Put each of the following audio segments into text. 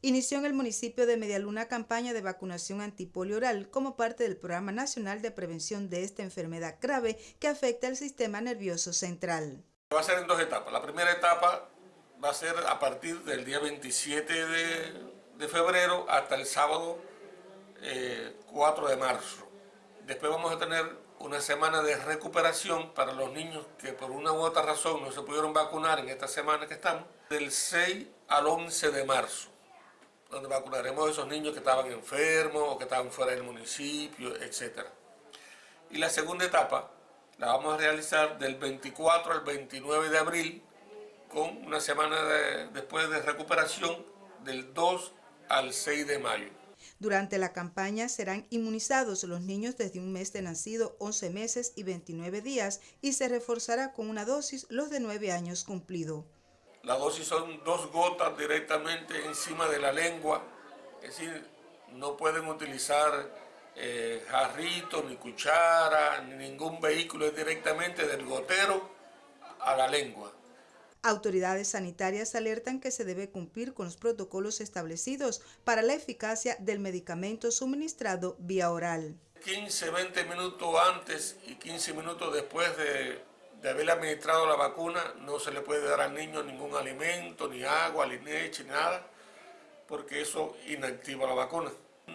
inició en el municipio de Medialuna campaña de vacunación antipolio oral como parte del Programa Nacional de Prevención de esta enfermedad grave que afecta el sistema nervioso central. Va a ser en dos etapas. La primera etapa va a ser a partir del día 27 de, febrero hasta el sábado 4 eh, de marzo. Después vamos a tener una semana de recuperación para los niños que por una u otra razón no se pudieron vacunar en esta semana que estamos, del 6 al 11 de marzo donde vacunaremos a esos niños que estaban enfermos o que estaban fuera del municipio, etc. Y la segunda etapa la vamos a realizar del 24 al 29 de abril con una semana después de recuperación del 2 al 6 de mayo. Durante la campaña serán inmunizados los niños desde un mes de nacido, 11 meses y 29 días y se reforzará con una dosis los de 9 años cumplido. La dosis son dos gotas directamente encima de la lengua, es decir, no pueden utilizar eh, jarrito, ni cuchara, ni ningún vehículo, es directamente del gotero a la lengua. Autoridades sanitarias alertan que se debe cumplir con los protocolos establecidos para la eficacia del medicamento suministrado vía oral. 15, 20 minutos antes y 15 minutos después de de haberle administrado la vacuna, no se le puede dar al niño ningún alimento, ni agua, ni leche, ni nada, porque eso inactiva la vacuna.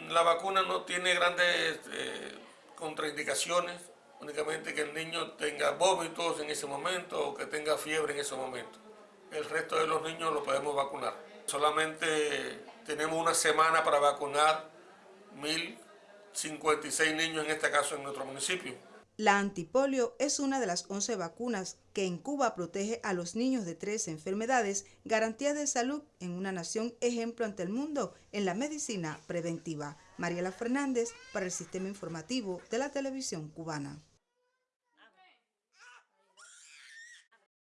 La vacuna no tiene grandes eh, contraindicaciones, únicamente que el niño tenga vómitos en ese momento o que tenga fiebre en ese momento. El resto de los niños lo podemos vacunar. Solamente tenemos una semana para vacunar 1.056 niños, en este caso en nuestro municipio. La antipolio es una de las 11 vacunas que en Cuba protege a los niños de tres enfermedades, garantía de salud en una nación ejemplo ante el mundo en la medicina preventiva. Mariela Fernández para el Sistema Informativo de la Televisión Cubana.